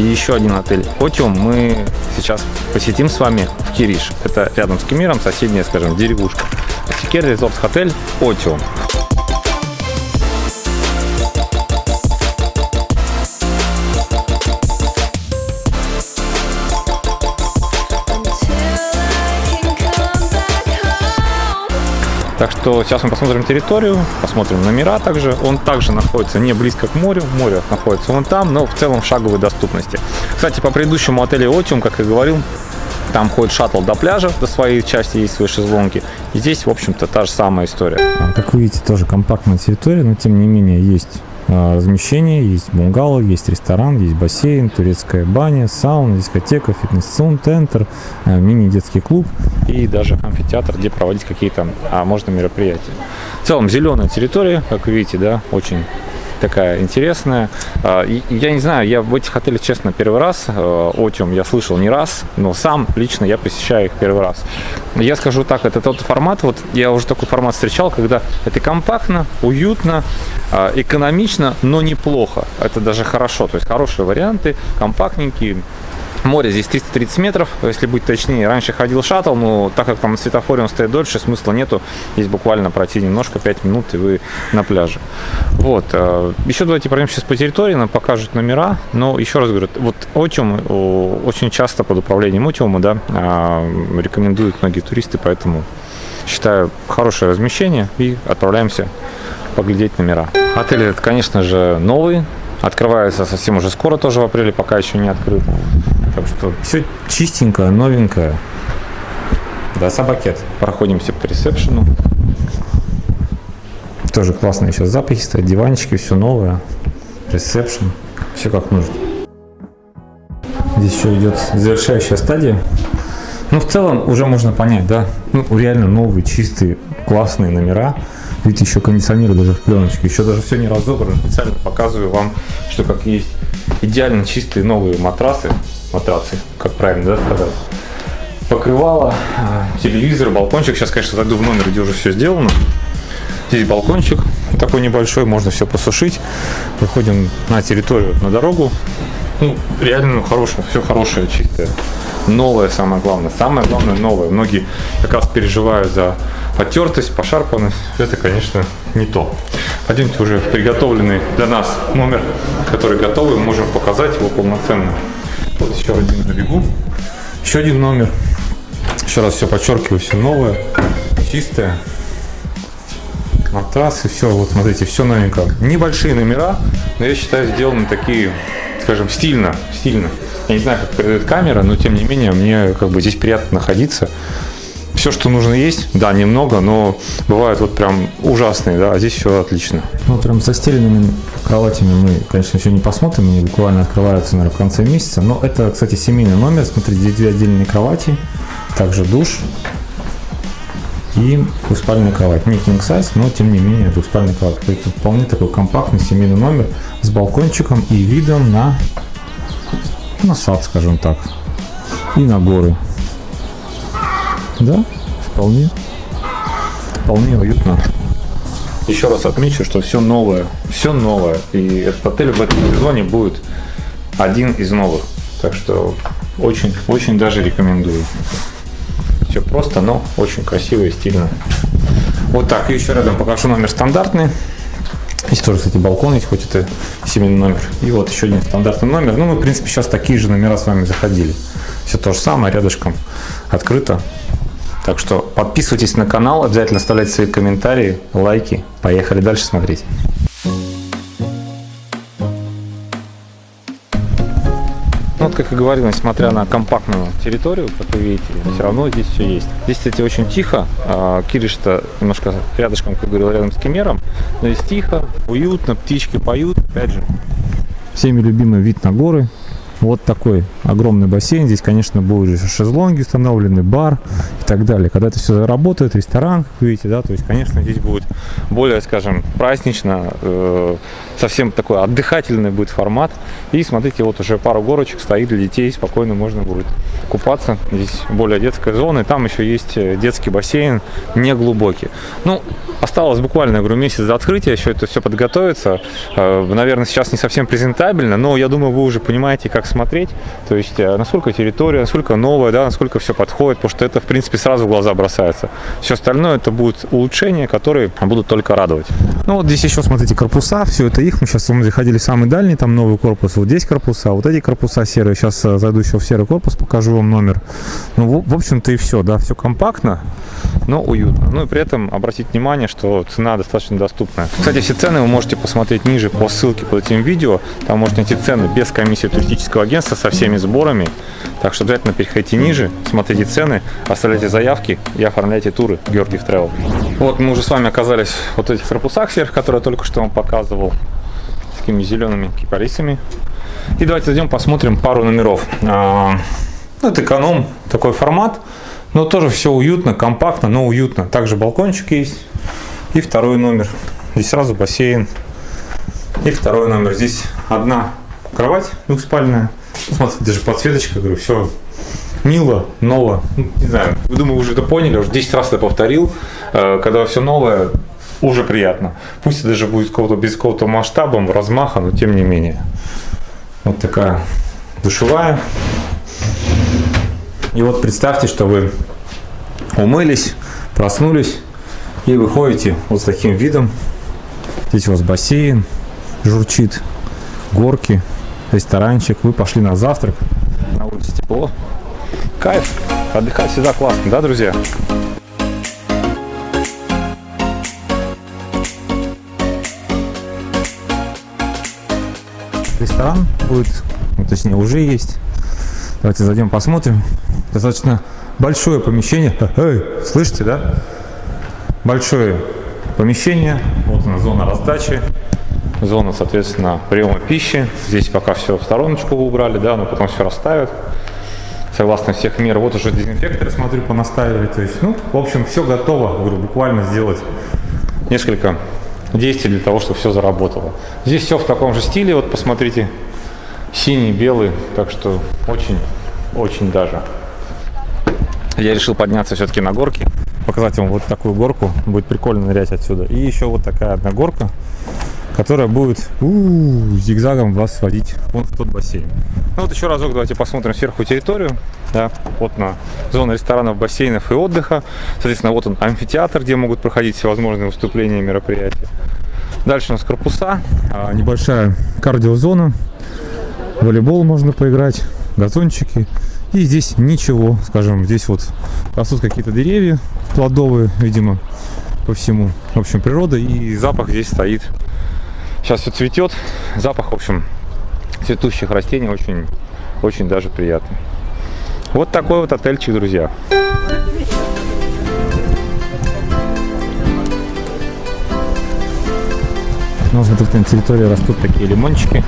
И еще один отель Отиум мы сейчас посетим с вами в Кириш. Это рядом с Кемиром, соседняя, скажем, деревушка. Секер Резорт Отель Отиум. Так что сейчас мы посмотрим территорию, посмотрим номера также. Он также находится не близко к морю, море находится вон там, но в целом в шаговой доступности. Кстати, по предыдущему отелю Отиум, как я говорил, там ходит шаттл до пляжа, до своей части есть свои шезлонги. И здесь, в общем-то, та же самая история. Как вы видите, тоже компактная территория, но тем не менее есть а, размещение, есть бунгало, есть ресторан, есть бассейн, турецкая баня, сауна, дискотека, фитнес-центр, а, мини-детский клуб и даже амфитеатр, где проводить какие-то, а можно мероприятия. В целом зеленая территория, как вы видите, да, очень такая интересная. А, я не знаю, я в этих отелях, честно, первый раз. Э, Отиум я слышал не раз, но сам лично я посещаю их первый раз. Я скажу так, это тот формат, вот я уже такой формат встречал, когда это компактно, уютно, а, экономично, но неплохо. Это даже хорошо, то есть хорошие варианты, компактненькие, Море здесь 330 метров, если быть точнее. Раньше ходил шаттл, но так как там на светофоре он стоит дольше, смысла нету. Здесь буквально пройти немножко, 5 минут, и вы на пляже. Вот. Э, еще давайте пройдем сейчас по территории, нам покажут номера. Но еще раз говорю, вот Отиум очень часто под управлением Отиума, да, э, рекомендуют многие туристы, поэтому считаю хорошее размещение и отправляемся поглядеть номера. Отель этот, конечно же, новый, открывается совсем уже скоро, тоже в апреле, пока еще не открыт. Так что все чистенькое, новенькое. Да, собакет. Проходимся по ресепшену. Тоже классные сейчас запахи стоят, диванчики, все новое. Ресепшн, все как нужно. Здесь еще идет завершающая стадия. Ну, в целом уже можно понять, да, ну, реально новые, чистые, классные номера. Видите, еще кондиционеры даже в пленочке, еще даже все не разобрано. Специально показываю вам, что как есть идеально чистые новые матрасы матрацы, как правильно да, сказать. Покрывало, телевизор, балкончик. Сейчас, конечно, зайду в номер, где уже все сделано. Здесь балкончик такой небольшой, можно все посушить. Выходим на территорию, на дорогу. Ну, реально ну, хорошее, все хорошее, чистое. Новое самое главное. Самое главное новое. Многие как раз переживают за потертость, пошарпанность. Это, конечно, не то. Пойдемте уже в приготовленный для нас номер, который готовый. Можем показать его полноценно. Вот еще один на бегу. Еще один номер. Еще раз все подчеркиваю, все новое, чистое. Матрасы, все, вот смотрите, все новенькое. Небольшие номера, но я считаю сделаны такие, скажем, стильно, стильно. Я не знаю, как передает камера, но тем не менее мне как бы здесь приятно находиться все, что нужно есть, да, немного, но бывают вот прям ужасные, да, а здесь все отлично. Ну, прям со стеленными кроватями мы, конечно, еще не посмотрим, они буквально открываются, наверное, в конце месяца, но это, кстати, семейный номер, смотрите, здесь две отдельные кровати, также душ и двухспальная кровать. Не king size, но тем не менее двухспальная кровать. Это вполне такой компактный семейный номер с балкончиком и видом на, на сад, скажем так, и на горы. Да, вполне. Вполне уютно. Еще раз отмечу, что все новое. Все новое. И этот отель в этом сезоне будет один из новых. Так что очень, очень даже рекомендую. Все просто, но очень красиво и стильно. Вот так. И еще рядом покажу номер стандартный. Здесь тоже, кстати, балкон есть, хоть это семейный номер. И вот еще один стандартный номер. Ну, мы, в принципе, сейчас такие же номера с вами заходили. Все то же самое, рядышком открыто. Так что подписывайтесь на канал, обязательно оставляйте свои комментарии, лайки. Поехали дальше смотреть. Ну, вот, как и говорил, несмотря на компактную территорию, как вы видите, все равно здесь все есть. Здесь, кстати, очень тихо. А, Кириш-то немножко рядышком, как говорил, рядом с Кемером. Но здесь тихо, уютно, птички поют. Опять же, всеми любимый вид на горы. Вот такой огромный бассейн. Здесь, конечно, будут шезлонги установлены, бар и так далее. Когда это все работает, ресторан, как видите, да, то есть, конечно, здесь будет более, скажем, празднично, э, совсем такой отдыхательный будет формат. И смотрите, вот уже пару горочек стоит для детей, спокойно можно будет купаться. Здесь более детская зона, и там еще есть э, детский бассейн, не глубокий. Ну, осталось буквально, я говорю, месяц до открытия, еще это все подготовится. Э, наверное, сейчас не совсем презентабельно, но я думаю, вы уже понимаете, как смотреть. То есть, э, насколько территория, насколько новая, да, насколько все подходит, потому что это, в принципе, сразу в глаза бросается. Все остальное это будут улучшения, которые будут только радовать. Ну вот здесь еще, смотрите, корпуса, все это их. Мы сейчас мы заходили самый дальний, там новый корпус. Вот здесь корпуса, вот эти корпуса серые. Сейчас зайду еще в серый корпус, покажу вам номер. Ну, в общем-то и все, да, все компактно, но уютно. Ну и при этом обратить внимание, что цена достаточно доступная. Кстати, все цены вы можете посмотреть ниже по ссылке под этим видео. Там можете найти цены без комиссии туристического агентства со всеми сборами. Так что обязательно переходите ниже, смотрите цены, оставляйте заявки и оформляйте туры Георгиев Travel. Вот мы уже с вами оказались вот этих корпусах сверх, которые я только что вам показывал. С такими зелеными кипарисами. И давайте зайдем посмотрим пару номеров. А, ну, это эконом, такой формат. Но тоже все уютно, компактно, но уютно. Также балкончик есть. И второй номер. Здесь сразу бассейн. И второй номер. Здесь одна кровать двухспальная. Ну, смотрите, даже подсветочка, говорю, все мило, ново. Ну, не знаю, вы думаю, уже это поняли, уже 10 раз это повторил. Э, когда все новое, уже приятно. Пусть это даже будет какого-то без какого-то масштаба, размаха, но тем не менее. Вот такая душевая. И вот представьте, что вы умылись, проснулись и выходите вот с таким видом. Здесь у вас бассейн журчит, горки, ресторанчик. Вы пошли на завтрак, на улице тепло. Кайф, отдыхать всегда классно, да, друзья? Ресторан будет, ну, точнее уже есть. Давайте зайдем посмотрим. Достаточно большое помещение. Эй, слышите, да? Большое помещение. Вот она зона раздачи. Зона, соответственно, приема пищи. Здесь пока все в стороночку убрали, да, но потом все расставят. Согласно всех мер. Вот уже дезинфекторы, смотрю, понаставили. То есть, ну, в общем, все готово. Говорю, буквально сделать несколько действий для того, чтобы все заработало. Здесь все в таком же стиле. Вот посмотрите, синий, белый. Так что очень, очень даже я решил подняться все-таки на горки, показать вам вот такую горку, будет прикольно нырять отсюда. И еще вот такая одна горка, которая будет у -у, зигзагом вас водить вон в тот бассейн. Ну вот еще разок давайте посмотрим сверху территорию. Да, вот на зону ресторанов, бассейнов и отдыха. Соответственно, вот он амфитеатр, где могут проходить всевозможные выступления и мероприятия. Дальше у нас корпуса, а, небольшая кардиозона, волейбол можно поиграть, газончики. И здесь ничего, скажем, здесь вот растут какие-то деревья плодовые, видимо, по всему. В общем, природа и запах здесь стоит. Сейчас все цветет, запах, в общем, цветущих растений очень, очень даже приятный. Вот такой вот отельчик, друзья. Ну, смотрите, на территории растут такие лимончики.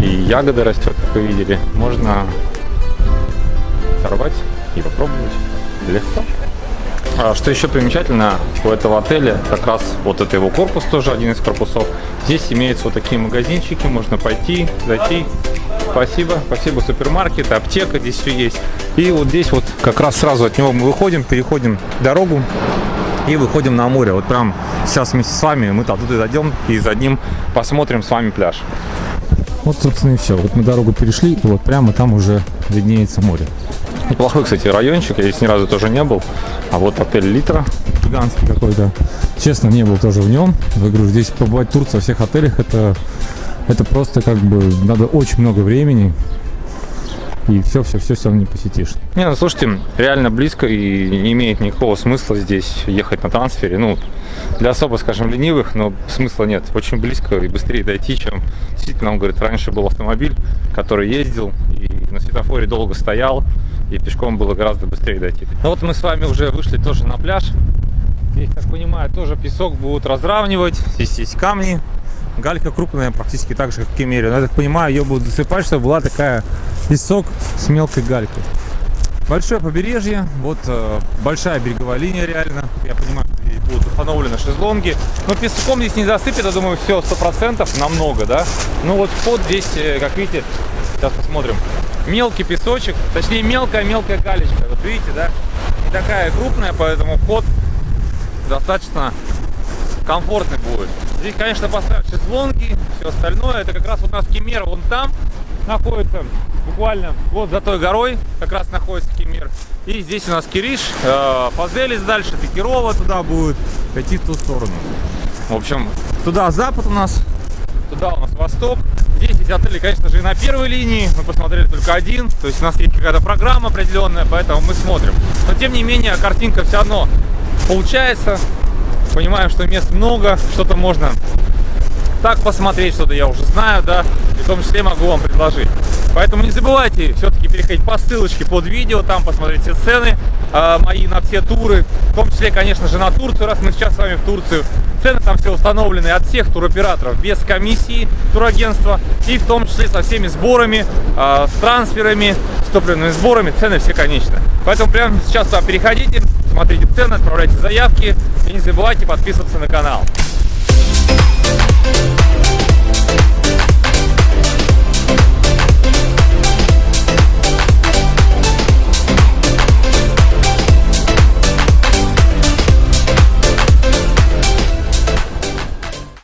И ягоды растет, как вы видели. Можно сорвать и попробовать. Легко. А что еще примечательно у этого отеля, как раз вот это его корпус тоже, один из корпусов. Здесь имеются вот такие магазинчики, можно пойти, зайти. Спасибо, спасибо, супермаркет, аптека здесь все есть. И вот здесь вот как раз сразу от него мы выходим, переходим дорогу и выходим на море. Вот прям сейчас вместе с вами мы оттуда дойдем и за ним посмотрим с вами пляж. Вот, собственно, и все. Вот мы дорогу перешли, и вот прямо там уже виднеется море. Неплохой, кстати, райончик, я здесь ни разу тоже не был. А вот отель Литра, гигантский какой-то. Честно, не был тоже в нем. Я говорю, здесь побывать тур во всех отелях, это, это просто как бы надо очень много времени. И все, все, все, все не посетишь. Не, ну слушайте, реально близко и не имеет никакого смысла здесь ехать на трансфере. Ну, для особо, скажем, ленивых, но смысла нет. Очень близко и быстрее дойти, чем действительно, он говорит, раньше был автомобиль, который ездил и на светофоре долго стоял, и пешком было гораздо быстрее дойти. Ну вот мы с вами уже вышли тоже на пляж. Здесь, как понимаю, тоже песок будут разравнивать. Здесь есть камни. Галька крупная, практически так же, как в Кемере. Но я так понимаю, ее будут засыпать, чтобы была такая песок с мелкой галькой. Большое побережье, вот э, большая береговая линия реально. Я понимаю, здесь будут установлены шезлонги. Но песком здесь не засыпет, я думаю, все сто процентов, намного, да. Ну вот вход здесь, э, как видите, сейчас посмотрим. Мелкий песочек, точнее мелкая-мелкая галечка. Вот видите, да? Не такая крупная, поэтому вход достаточно комфортный будет. Здесь, конечно, поставят шезлонги, все остальное. Это как раз у нас Кемер вон там находится, буквально вот за той горой как раз находится Кемер. И здесь у нас Кириш, э, дальше, Пикирова туда будет, идти в ту сторону. В общем, туда запад у нас, туда у нас восток. Отели, конечно же, и на первой линии. Мы посмотрели только один. То есть у нас есть какая-то программа определенная, поэтому мы смотрим. Но тем не менее, картинка все равно получается. Понимаем, что мест много, что-то можно так посмотреть, что-то я уже знаю, да, и в том числе могу вам предложить. Поэтому не забывайте все-таки переходить по ссылочке под видео, там посмотреть все цены э, мои на все туры, в том числе, конечно же, на Турцию, раз мы сейчас с вами в Турцию. Цены там все установлены от всех туроператоров, без комиссии турагентства, и в том числе со всеми сборами, э, с трансферами, с топливными сборами, цены все конечны. Поэтому прямо сейчас туда переходите, смотрите цены, отправляйте заявки и не забывайте подписываться на канал.